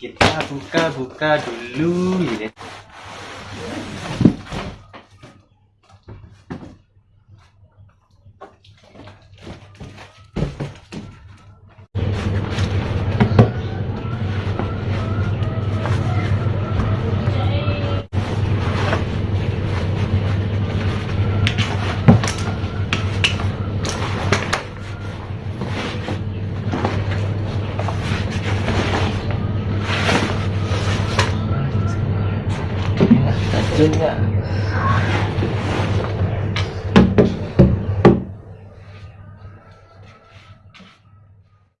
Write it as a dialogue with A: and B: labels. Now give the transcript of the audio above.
A: kita buka-buka dulu ya. みん。